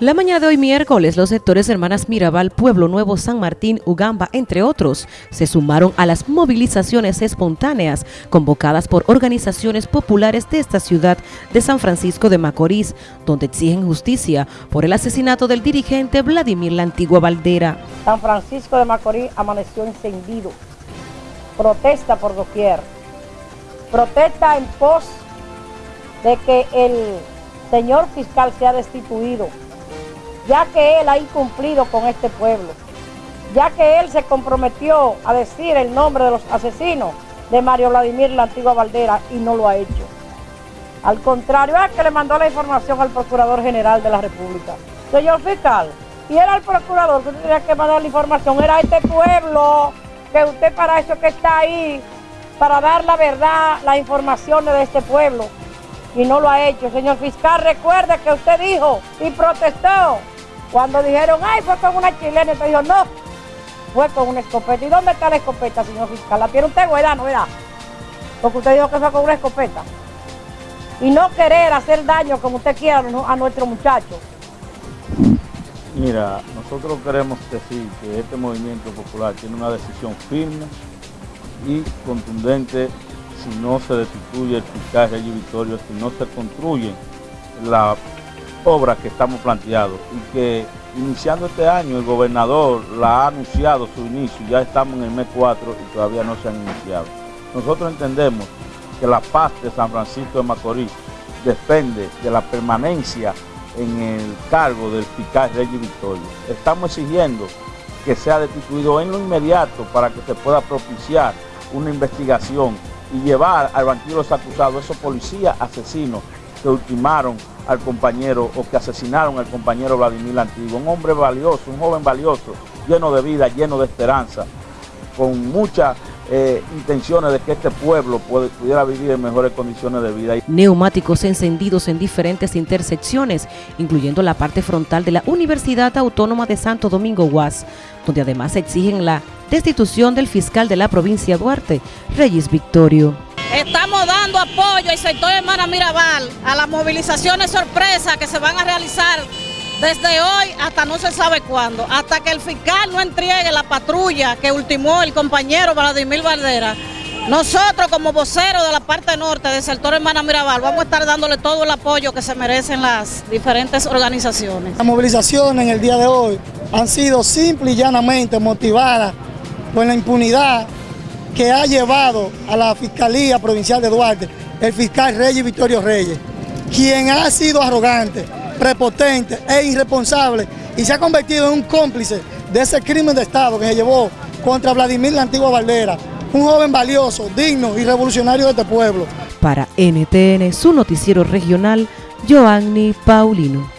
La mañana de hoy miércoles, los sectores Hermanas Mirabal, Pueblo Nuevo, San Martín, Ugamba, entre otros, se sumaron a las movilizaciones espontáneas convocadas por organizaciones populares de esta ciudad de San Francisco de Macorís, donde exigen justicia por el asesinato del dirigente Vladimir La Antigua Valdera. San Francisco de Macorís amaneció encendido. Protesta por doquier. Protesta en pos de que el señor fiscal sea destituido ya que él ha incumplido con este pueblo, ya que él se comprometió a decir el nombre de los asesinos de Mario Vladimir la antigua Valdera y no lo ha hecho. Al contrario, es que le mandó la información al Procurador General de la República. Señor fiscal, y era el procurador que tenía que mandar la información, era este pueblo, que usted para eso que está ahí, para dar la verdad, las informaciones de este pueblo, y no lo ha hecho. Señor fiscal, recuerde que usted dijo y protestó cuando dijeron, ay, fue con una chilena, usted dijo, no, fue con una escopeta. ¿Y dónde está la escopeta, señor fiscal? ¿La tiene usted, ¿verdad? ¿No, verdad? Porque usted dijo que fue con una escopeta. Y no querer hacer daño como usted quiera a nuestro muchacho. Mira, nosotros queremos decir que este movimiento popular tiene una decisión firme y contundente si no se destituye el fiscal Rey Victorio, si no se construye la obras que estamos planteados y que iniciando este año el gobernador la ha anunciado su inicio, ya estamos en el mes 4 y todavía no se han iniciado. Nosotros entendemos que la paz de San Francisco de Macorís depende de la permanencia en el cargo del fiscal Reyes Victorio. Estamos exigiendo que sea destituido en lo inmediato para que se pueda propiciar una investigación y llevar al banquillo los acusados, esos policías asesinos que ultimaron al compañero o que asesinaron al compañero Vladimir Antiguo, un hombre valioso, un joven valioso, lleno de vida, lleno de esperanza, con muchas eh, intenciones de que este pueblo pudiera vivir en mejores condiciones de vida. Neumáticos encendidos en diferentes intersecciones, incluyendo la parte frontal de la Universidad Autónoma de Santo Domingo UAS, donde además exigen la destitución del fiscal de la provincia Duarte, Reyes Victorio. Dando apoyo al sector Hermana Mirabal a las movilizaciones sorpresas que se van a realizar desde hoy hasta no se sabe cuándo, hasta que el fiscal no entregue la patrulla que ultimó el compañero Vladimir Valdera. Nosotros como voceros de la parte norte del sector Hermana Mirabal vamos a estar dándole todo el apoyo que se merecen las diferentes organizaciones. Las movilizaciones en el día de hoy han sido simple y llanamente motivadas por la impunidad que ha llevado a la Fiscalía Provincial de Duarte el fiscal Reyes Victorio Reyes, quien ha sido arrogante, prepotente e irresponsable y se ha convertido en un cómplice de ese crimen de Estado que se llevó contra Vladimir la Antigua Valdera, un joven valioso, digno y revolucionario de este pueblo. Para NTN, su noticiero regional, Joanny Paulino.